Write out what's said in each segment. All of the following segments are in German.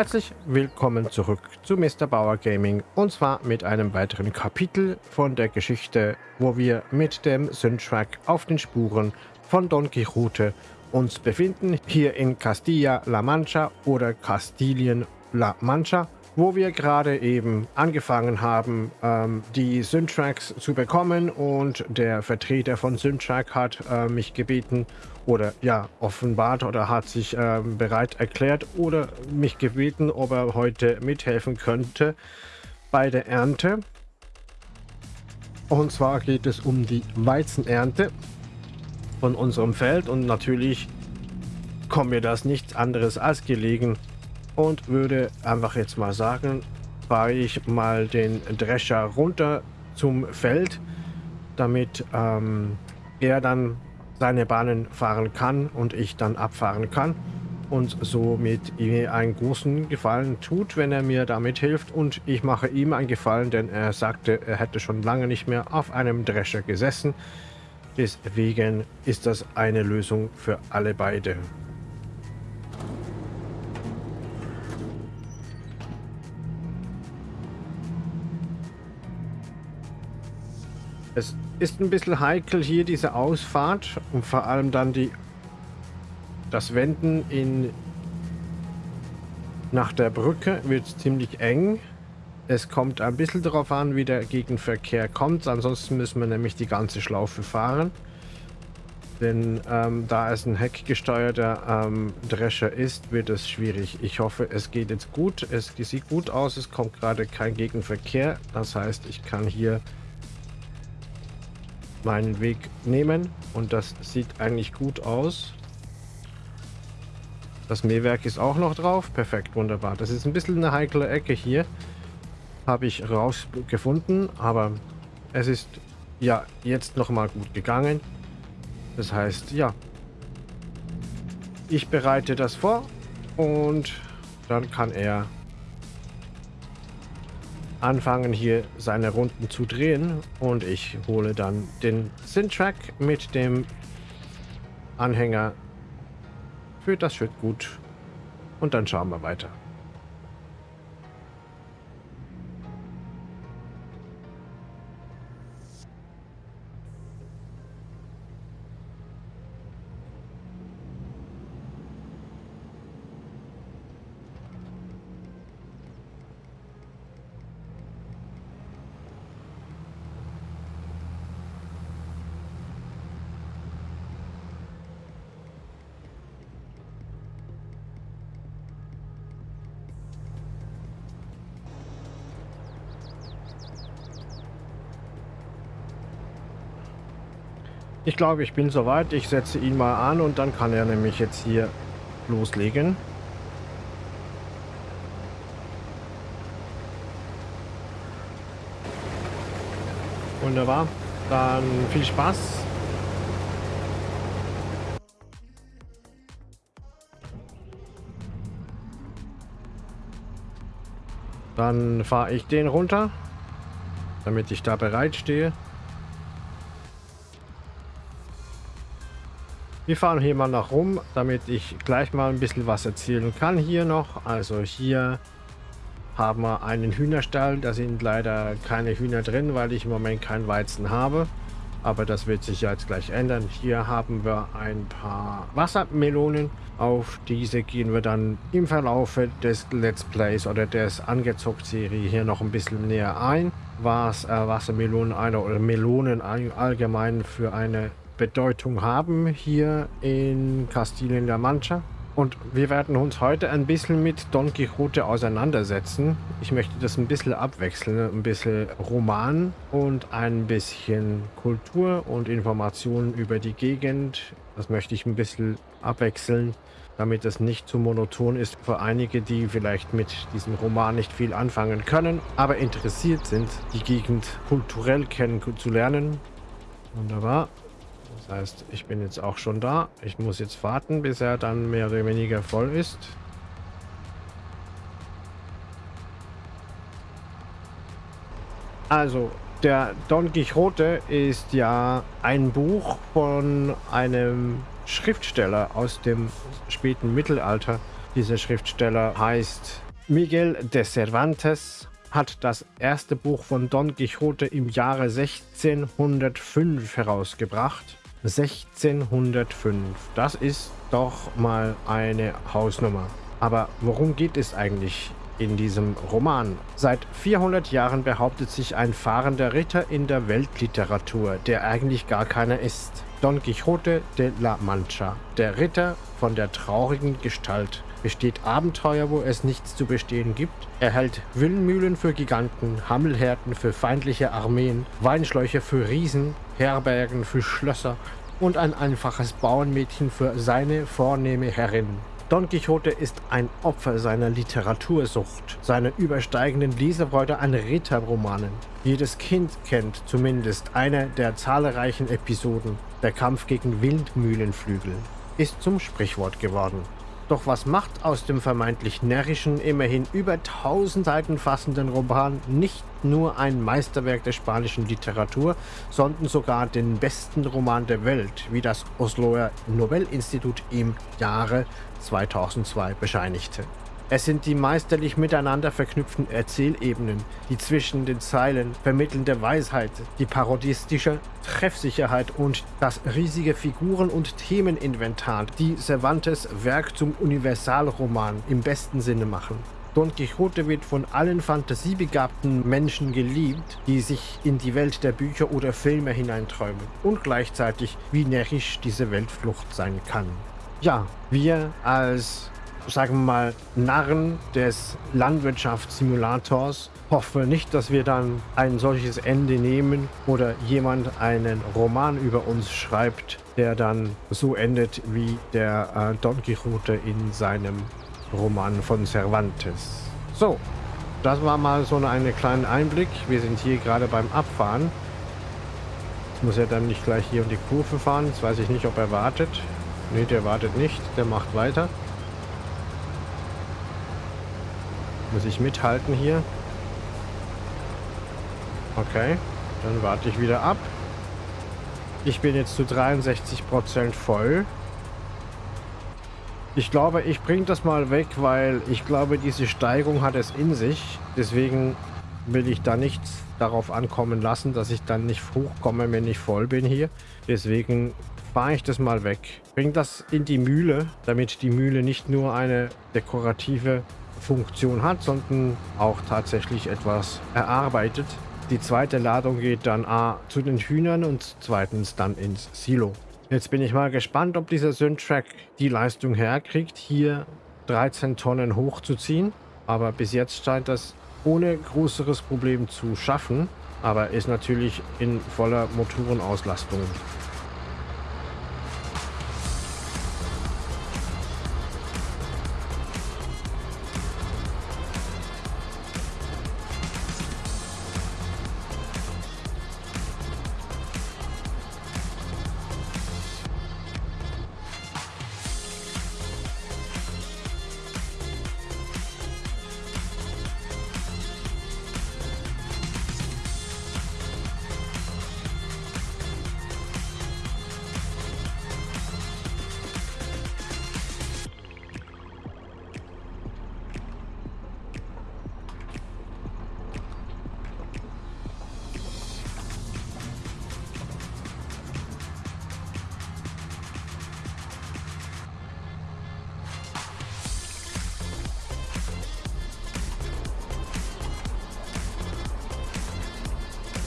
Herzlich willkommen zurück zu Mr. Bauer Gaming und zwar mit einem weiteren Kapitel von der Geschichte, wo wir mit dem Syntrack auf den Spuren von Don Quixote uns befinden, hier in Castilla-La Mancha oder Kastilien-La Mancha wo wir gerade eben angefangen haben, ähm, die Syntracks zu bekommen und der Vertreter von Syntrack hat äh, mich gebeten oder ja, offenbart oder hat sich äh, bereit erklärt oder mich gebeten, ob er heute mithelfen könnte bei der Ernte. Und zwar geht es um die Weizenernte von unserem Feld und natürlich kommt mir das nichts anderes als gelegen, und würde einfach jetzt mal sagen, fahre ich mal den Drescher runter zum Feld, damit ähm, er dann seine Bahnen fahren kann und ich dann abfahren kann und somit mir einen großen Gefallen tut, wenn er mir damit hilft und ich mache ihm einen Gefallen, denn er sagte, er hätte schon lange nicht mehr auf einem Drescher gesessen. Deswegen ist das eine Lösung für alle beide. Es ist ein bisschen heikel hier diese Ausfahrt und vor allem dann die das Wenden in nach der Brücke wird ziemlich eng. Es kommt ein bisschen darauf an, wie der Gegenverkehr kommt. Ansonsten müssen wir nämlich die ganze Schlaufe fahren. Denn ähm, da es ein heckgesteuerter ähm, Drescher ist, wird es schwierig. Ich hoffe, es geht jetzt gut. Es sieht gut aus. Es kommt gerade kein Gegenverkehr. Das heißt, ich kann hier meinen Weg nehmen und das sieht eigentlich gut aus. Das Mähwerk ist auch noch drauf. Perfekt, wunderbar. Das ist ein bisschen eine heikle Ecke hier. Habe ich rausgefunden, aber es ist ja jetzt noch mal gut gegangen. Das heißt, ja, ich bereite das vor und dann kann er anfangen hier seine Runden zu drehen. Und ich hole dann den Syntrack mit dem Anhänger. Für das Schritt gut. Und dann schauen wir weiter. Ich glaube, ich bin soweit. Ich setze ihn mal an und dann kann er nämlich jetzt hier loslegen. Wunderbar. Dann viel Spaß. Dann fahre ich den runter, damit ich da bereit stehe. Wir fahren hier mal nach rum, damit ich gleich mal ein bisschen was erzählen kann hier noch. Also hier haben wir einen Hühnerstall. Da sind leider keine Hühner drin, weil ich im Moment kein Weizen habe. Aber das wird sich jetzt gleich ändern. Hier haben wir ein paar Wassermelonen. Auf diese gehen wir dann im Verlauf des Let's Plays oder des Angezockt-Serie hier noch ein bisschen näher ein. Was äh, Wassermelonen eine, oder Melonen allgemein für eine Bedeutung haben hier in Kastilien-La Mancha. Und wir werden uns heute ein bisschen mit Don Quixote auseinandersetzen. Ich möchte das ein bisschen abwechseln, ein bisschen Roman und ein bisschen Kultur und Informationen über die Gegend. Das möchte ich ein bisschen abwechseln, damit es nicht zu monoton ist für einige, die vielleicht mit diesem Roman nicht viel anfangen können, aber interessiert sind, die Gegend kulturell kennenzulernen. Wunderbar. Das heißt, ich bin jetzt auch schon da. Ich muss jetzt warten, bis er dann mehr oder weniger voll ist. Also, der Don Quixote ist ja ein Buch von einem Schriftsteller aus dem späten Mittelalter. Dieser Schriftsteller heißt Miguel de Cervantes, hat das erste Buch von Don Quixote im Jahre 1605 herausgebracht. 1605, das ist doch mal eine Hausnummer. Aber worum geht es eigentlich in diesem Roman? Seit 400 Jahren behauptet sich ein fahrender Ritter in der Weltliteratur, der eigentlich gar keiner ist. Don Quixote de la Mancha, der Ritter von der traurigen Gestalt, besteht Abenteuer, wo es nichts zu bestehen gibt. Er hält Windmühlen für Giganten, Hammelherden für feindliche Armeen, Weinschläuche für Riesen, Herbergen für Schlösser und ein einfaches Bauernmädchen für seine vornehme Herrin. Don Quixote ist ein Opfer seiner Literatursucht, seiner übersteigenden Leserfreude an Ritterromanen. Jedes Kind kennt zumindest eine der zahlreichen Episoden. Der Kampf gegen Windmühlenflügel ist zum Sprichwort geworden. Doch was macht aus dem vermeintlich närrischen, immerhin über 1000 Seiten fassenden Roman nicht nur ein Meisterwerk der spanischen Literatur, sondern sogar den besten Roman der Welt, wie das Osloer Nobelinstitut im Jahre 2002 bescheinigte? Es sind die meisterlich miteinander verknüpften Erzählebenen, die zwischen den Zeilen vermittelnde Weisheit, die parodistische Treffsicherheit und das riesige Figuren- und Themeninventar, die Cervantes Werk zum Universalroman im besten Sinne machen. Don Quixote wird von allen fantasiebegabten Menschen geliebt, die sich in die Welt der Bücher oder Filme hineinträumen und gleichzeitig wie närrisch diese Weltflucht sein kann. Ja, wir als sagen wir mal, Narren des Landwirtschaftssimulators. Hoffe nicht, dass wir dann ein solches Ende nehmen oder jemand einen Roman über uns schreibt, der dann so endet wie der äh, Don Quixote in seinem Roman von Cervantes. So, das war mal so eine kleine Einblick. Wir sind hier gerade beim Abfahren. Jetzt muss er dann nicht gleich hier um die Kurve fahren. Jetzt weiß ich nicht, ob er wartet. Ne, der wartet nicht. Der macht weiter. Muss ich mithalten hier? Okay, dann warte ich wieder ab. Ich bin jetzt zu 63% voll. Ich glaube, ich bringe das mal weg, weil ich glaube, diese Steigung hat es in sich. Deswegen will ich da nichts darauf ankommen lassen, dass ich dann nicht hochkomme, wenn ich voll bin hier. Deswegen fahre ich das mal weg. Bring das in die Mühle, damit die Mühle nicht nur eine dekorative Funktion hat, sondern auch tatsächlich etwas erarbeitet. Die zweite Ladung geht dann A zu den Hühnern und zweitens dann ins Silo. Jetzt bin ich mal gespannt, ob dieser Syntrack die Leistung herkriegt, hier 13 Tonnen hochzuziehen. Aber bis jetzt scheint das ohne größeres Problem zu schaffen. Aber ist natürlich in voller Motorenauslastung.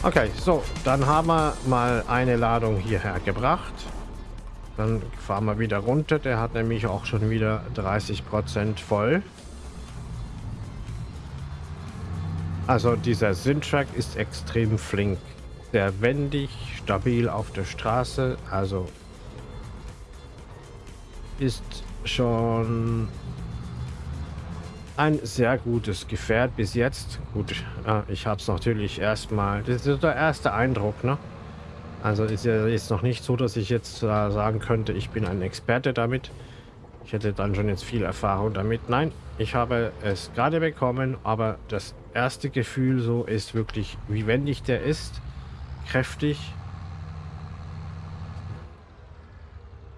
Okay, so, dann haben wir mal eine Ladung hierher gebracht. Dann fahren wir wieder runter. Der hat nämlich auch schon wieder 30% voll. Also dieser Syntrack ist extrem flink. Sehr wendig, stabil auf der Straße. Also ist schon ein sehr gutes Gefährt bis jetzt. Gut, äh, ich habe es natürlich erstmal. Das ist der erste Eindruck, ne? Also ist ja jetzt noch nicht so, dass ich jetzt äh, sagen könnte, ich bin ein Experte damit. Ich hätte dann schon jetzt viel Erfahrung damit. Nein, ich habe es gerade bekommen, aber das erste Gefühl so ist wirklich, wie wendig der ist. Kräftig.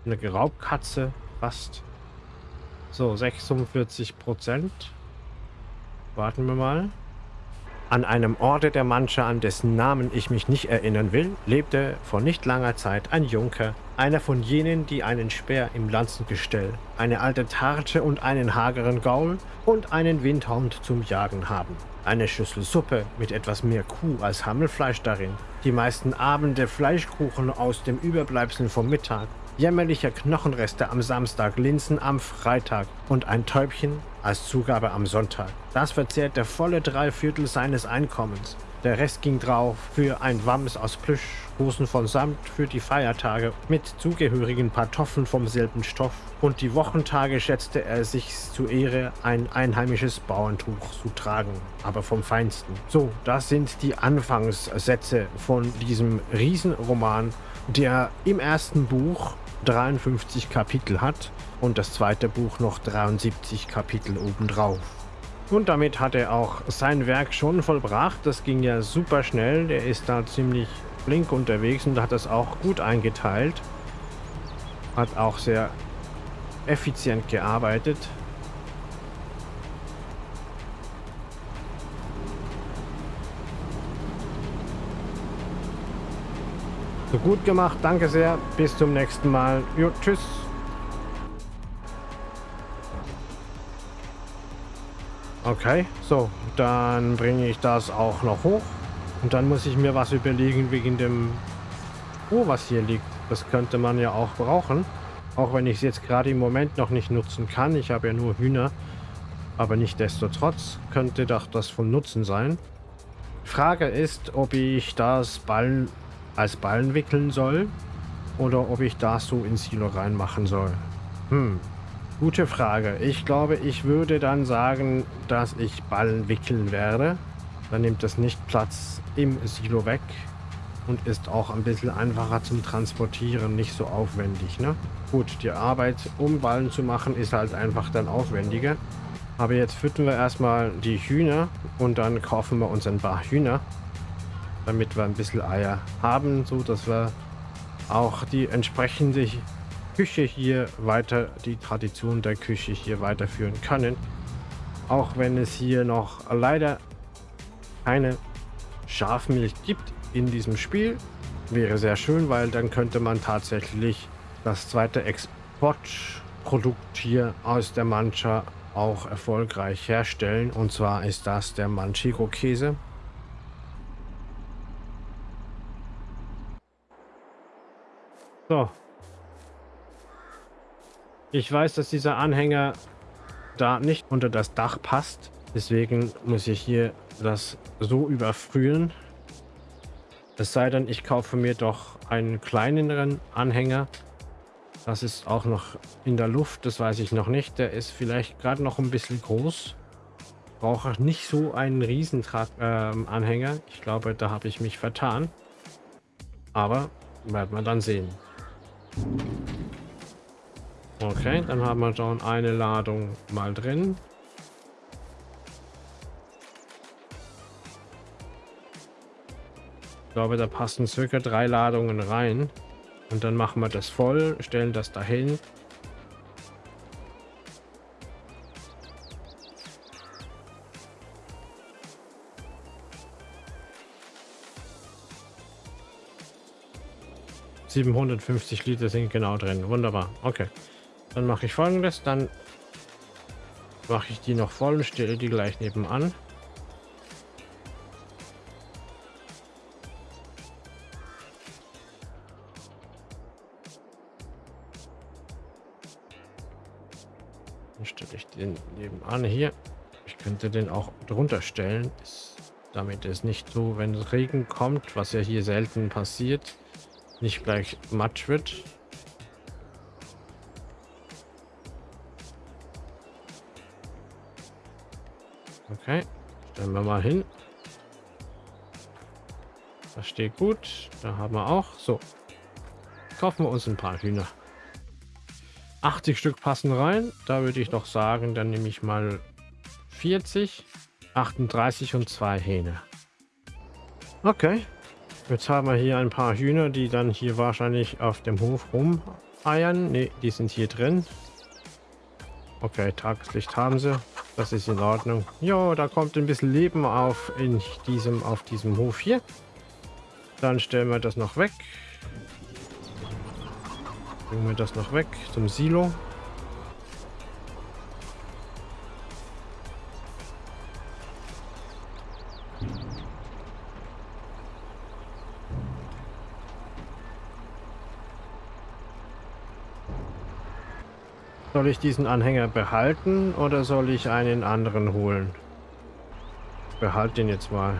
Eine Raubkatze fast. So, 46 Prozent. Warten wir mal. An einem Orte der Mancha, an dessen Namen ich mich nicht erinnern will, lebte vor nicht langer Zeit ein Junker, einer von jenen, die einen Speer im Lanzengestell, eine alte Tarche und einen hageren Gaul und einen Windhund zum Jagen haben. Eine Schüssel Suppe mit etwas mehr Kuh als Hammelfleisch darin, die meisten Abende Fleischkuchen aus dem Überbleibsel vom Mittag, jämmerliche Knochenreste am Samstag, Linsen am Freitag und ein Täubchen als Zugabe am Sonntag. Das verzehrt der volle Dreiviertel seines Einkommens. Der Rest ging drauf für ein Wams aus Plüsch, Hosen von Samt für die Feiertage mit zugehörigen Pantoffeln vom selben Stoff und die Wochentage schätzte er sich zu Ehre, ein einheimisches Bauerntuch zu tragen, aber vom Feinsten. So, das sind die Anfangssätze von diesem Riesenroman, der im ersten Buch 53 Kapitel hat und das zweite Buch noch 73 Kapitel obendrauf. Und damit hat er auch sein Werk schon vollbracht. Das ging ja super schnell. Der ist da ziemlich flink unterwegs und hat das auch gut eingeteilt. Hat auch sehr effizient gearbeitet. So gut gemacht, danke sehr. Bis zum nächsten Mal. Jo, tschüss. Okay, so, dann bringe ich das auch noch hoch. Und dann muss ich mir was überlegen wegen dem Oh, was hier liegt. Das könnte man ja auch brauchen. Auch wenn ich es jetzt gerade im Moment noch nicht nutzen kann. Ich habe ja nur Hühner. Aber nicht desto trotz könnte doch das von Nutzen sein. Frage ist, ob ich das Ballen als Ballen wickeln soll. Oder ob ich das so ins Silo reinmachen soll. Hm, Gute Frage. Ich glaube, ich würde dann sagen, dass ich Ballen wickeln werde. Dann nimmt das nicht Platz im Silo weg und ist auch ein bisschen einfacher zum Transportieren, nicht so aufwendig. Ne? Gut, die Arbeit, um Ballen zu machen, ist halt einfach dann aufwendiger. Aber jetzt füttern wir erstmal die Hühner und dann kaufen wir uns ein paar Hühner, damit wir ein bisschen Eier haben, so dass wir auch die entsprechende Küche hier weiter, die Tradition der Küche hier weiterführen können. Auch wenn es hier noch leider keine Schafmilch gibt in diesem Spiel. Wäre sehr schön, weil dann könnte man tatsächlich das zweite Exportprodukt hier aus der Mancha auch erfolgreich herstellen. Und zwar ist das der Manchego-Käse. So, ich weiß, dass dieser Anhänger da nicht unter das Dach passt. Deswegen muss ich hier das so überfrühen. Es sei denn, ich kaufe mir doch einen kleineren Anhänger. Das ist auch noch in der Luft, das weiß ich noch nicht. Der ist vielleicht gerade noch ein bisschen groß. Brauche nicht so einen Riesenanhänger. Ähm, ich glaube, da habe ich mich vertan. Aber werden wir dann sehen. Okay, dann haben wir schon eine Ladung mal drin. Ich glaube, da passen circa drei Ladungen rein. Und dann machen wir das voll, stellen das dahin. ...750 Liter sind genau drin. Wunderbar. Okay. Dann mache ich folgendes, dann mache ich die noch voll und stelle die gleich nebenan. Dann stelle ich den nebenan hier. Ich könnte den auch drunter stellen, damit es nicht so, wenn Regen kommt, was ja hier selten passiert, nicht gleich matsch wird. Okay, stellen wir mal hin. Das steht gut. Da haben wir auch. So, kaufen wir uns ein paar Hühner. 80 Stück passen rein. Da würde ich doch sagen, dann nehme ich mal 40, 38 und zwei Hähne. Okay. Jetzt haben wir hier ein paar Hühner, die dann hier wahrscheinlich auf dem Hof rum eiern. Ne, die sind hier drin. Okay, Tageslicht haben sie. Das ist in Ordnung. Jo, da kommt ein bisschen Leben auf in diesem, auf diesem Hof hier. Dann stellen wir das noch weg. Bringen wir das noch weg zum Silo. Soll ich diesen Anhänger behalten oder soll ich einen anderen holen? Behalte den jetzt mal.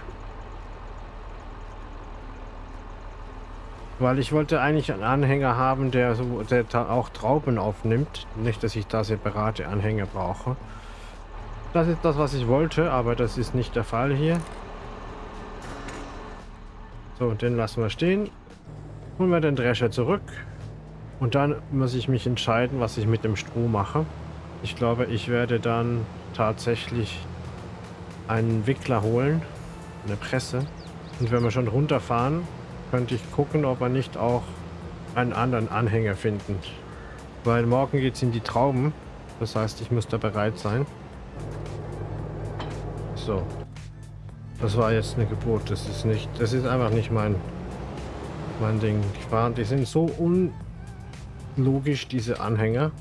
Weil ich wollte eigentlich einen Anhänger haben, der, so, der auch Trauben aufnimmt. Nicht, dass ich da separate Anhänger brauche. Das ist das, was ich wollte, aber das ist nicht der Fall hier. So, den lassen wir stehen. Holen wir den Drescher zurück. Und dann muss ich mich entscheiden, was ich mit dem Stroh mache. Ich glaube, ich werde dann tatsächlich einen Wickler holen, eine Presse. Und wenn wir schon runterfahren, könnte ich gucken, ob wir nicht auch einen anderen Anhänger finden. Weil morgen geht es in die Trauben. Das heißt, ich muss da bereit sein. So. Das war jetzt eine Geburt. Das ist nicht, das ist einfach nicht mein, mein Ding. Die, die sind so un logisch, diese Anhänger.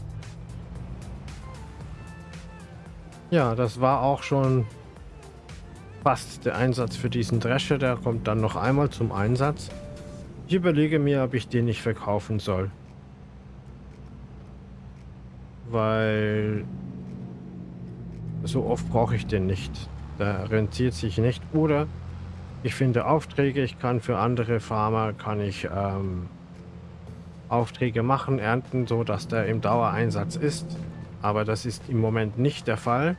Ja, das war auch schon fast der Einsatz für diesen Drescher. Der kommt dann noch einmal zum Einsatz. Ich überlege mir, ob ich den nicht verkaufen soll. Weil so oft brauche ich den nicht. Der rentiert sich nicht. Oder ich finde Aufträge. Ich kann für andere Farmer, kann ich ähm, Aufträge machen, ernten, so dass der im Dauereinsatz ist. Aber das ist im Moment nicht der Fall.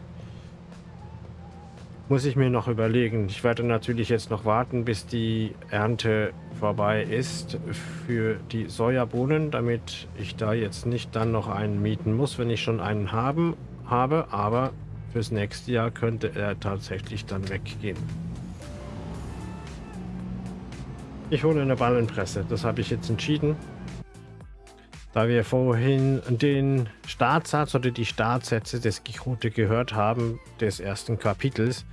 Muss ich mir noch überlegen. Ich werde natürlich jetzt noch warten, bis die Ernte vorbei ist für die Sojabohnen, damit ich da jetzt nicht dann noch einen mieten muss, wenn ich schon einen haben, habe. Aber fürs nächste Jahr könnte er tatsächlich dann weggehen. Ich hole eine Ballenpresse. Das habe ich jetzt entschieden. Da wir vorhin den Startsatz oder die Startsätze des Quixote gehört haben, des ersten Kapitels,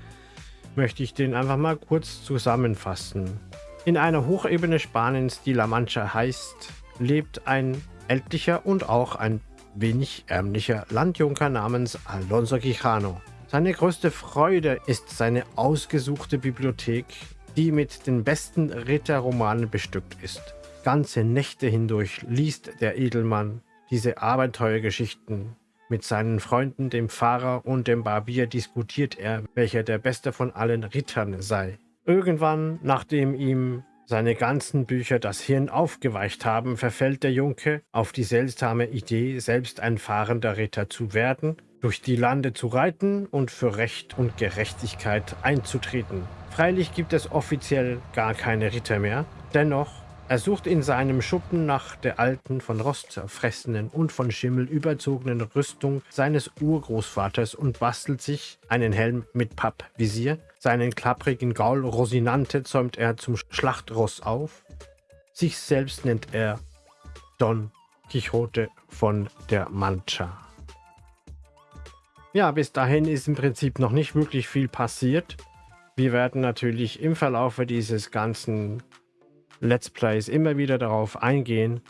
möchte ich den einfach mal kurz zusammenfassen. In einer Hochebene Spaniens, die La Mancha heißt, lebt ein ältlicher und auch ein wenig ärmlicher Landjunker namens Alonso Quijano. Seine größte Freude ist seine ausgesuchte Bibliothek, die mit den besten Ritterromanen bestückt ist. Ganze Nächte hindurch liest der Edelmann diese Abenteuergeschichten. Mit seinen Freunden, dem Pfarrer und dem Barbier diskutiert er, welcher der beste von allen Rittern sei. Irgendwann, nachdem ihm seine ganzen Bücher das Hirn aufgeweicht haben, verfällt der Junke auf die seltsame Idee, selbst ein fahrender Ritter zu werden, durch die Lande zu reiten und für Recht und Gerechtigkeit einzutreten. Freilich gibt es offiziell gar keine Ritter mehr, dennoch er sucht in seinem Schuppen nach der alten, von Rost zerfressenen und von Schimmel überzogenen Rüstung seines Urgroßvaters und bastelt sich einen Helm mit Pappvisier. Seinen klapprigen Gaul Rosinante zäumt er zum Schlachtross auf. Sich selbst nennt er Don Quixote von der Mancha. Ja, bis dahin ist im Prinzip noch nicht wirklich viel passiert. Wir werden natürlich im Verlaufe dieses ganzen Let's Plays immer wieder darauf eingehen.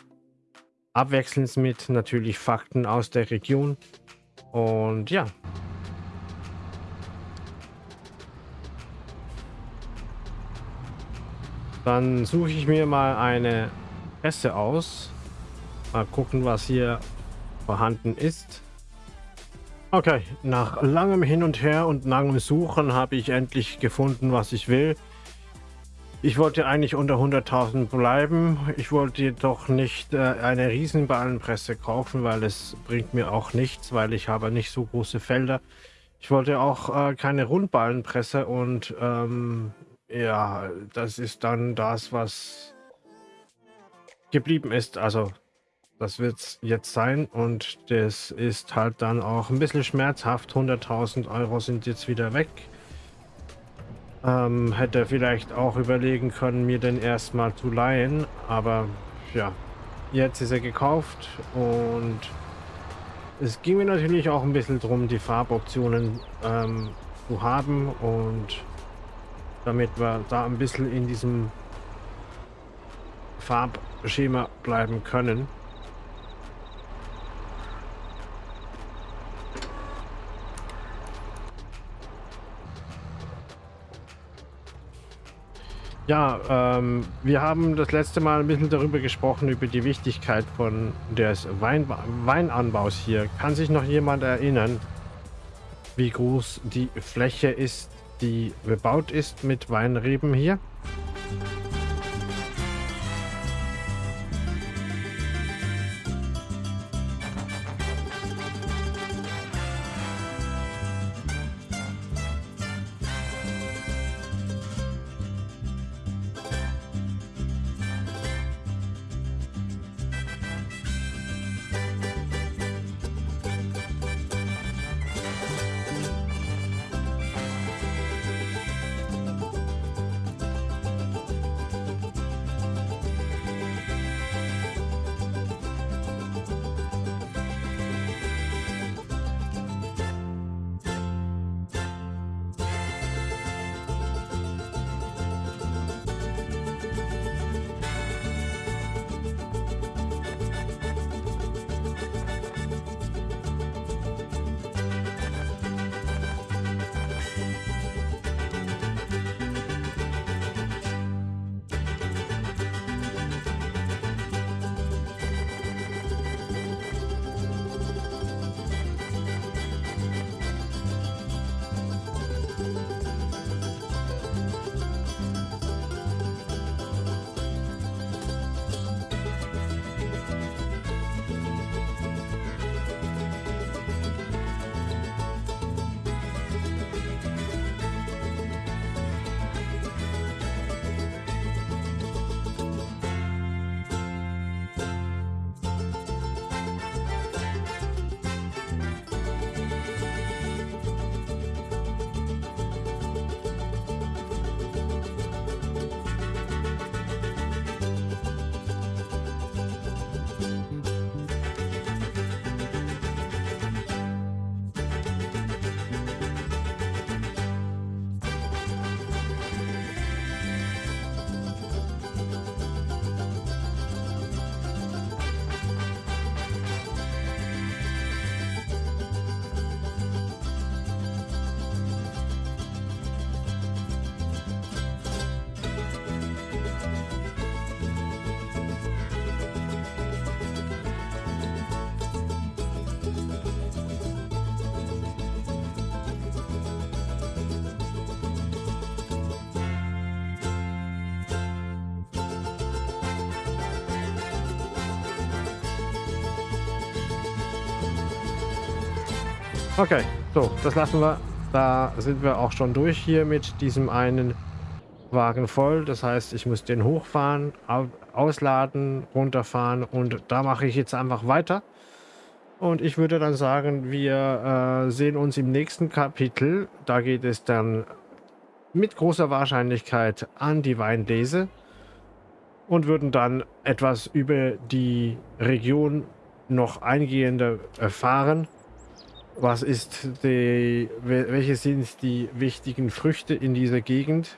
Abwechselnd mit natürlich Fakten aus der Region. Und ja. Dann suche ich mir mal eine Presse aus. Mal gucken, was hier vorhanden ist. Okay, nach langem Hin und Her und langem Suchen habe ich endlich gefunden, was ich will. Ich wollte eigentlich unter 100.000 bleiben. Ich wollte jedoch nicht äh, eine Riesenballenpresse kaufen, weil es bringt mir auch nichts, weil ich habe nicht so große Felder. Ich wollte auch äh, keine Rundballenpresse und ähm, ja, das ist dann das, was geblieben ist. Also das wird es jetzt sein und das ist halt dann auch ein bisschen schmerzhaft. 100.000 Euro sind jetzt wieder weg. Ähm, hätte vielleicht auch überlegen können, mir den erstmal zu leihen. Aber ja, jetzt ist er gekauft und es ging mir natürlich auch ein bisschen darum, die Farboptionen ähm, zu haben und damit wir da ein bisschen in diesem Farbschema bleiben können. Ja, ähm, wir haben das letzte Mal ein bisschen darüber gesprochen, über die Wichtigkeit von des Wein Weinanbaus hier. Kann sich noch jemand erinnern, wie groß die Fläche ist, die bebaut ist mit Weinreben hier? Okay, so, das lassen wir. Da sind wir auch schon durch hier mit diesem einen Wagen voll. Das heißt, ich muss den hochfahren, ausladen, runterfahren und da mache ich jetzt einfach weiter. Und ich würde dann sagen, wir äh, sehen uns im nächsten Kapitel. Da geht es dann mit großer Wahrscheinlichkeit an die Weinlese und würden dann etwas über die Region noch eingehender erfahren. Was ist die, welche sind die wichtigen Früchte in dieser Gegend?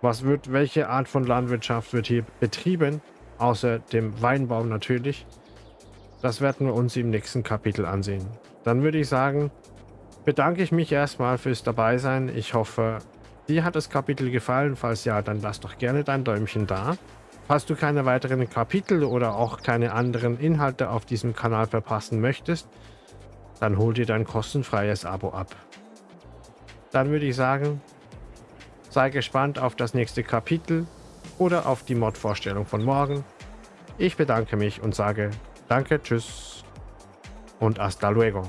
Was wird, welche Art von Landwirtschaft wird hier betrieben? Außer dem Weinbau natürlich. Das werden wir uns im nächsten Kapitel ansehen. Dann würde ich sagen, bedanke ich mich erstmal fürs Dabeisein. Ich hoffe, dir hat das Kapitel gefallen. Falls ja, dann lass doch gerne dein Däumchen da. Falls du keine weiteren Kapitel oder auch keine anderen Inhalte auf diesem Kanal verpassen möchtest, dann hol dir dein kostenfreies Abo ab. Dann würde ich sagen, sei gespannt auf das nächste Kapitel oder auf die Mod-Vorstellung von morgen. Ich bedanke mich und sage Danke, Tschüss und hasta luego.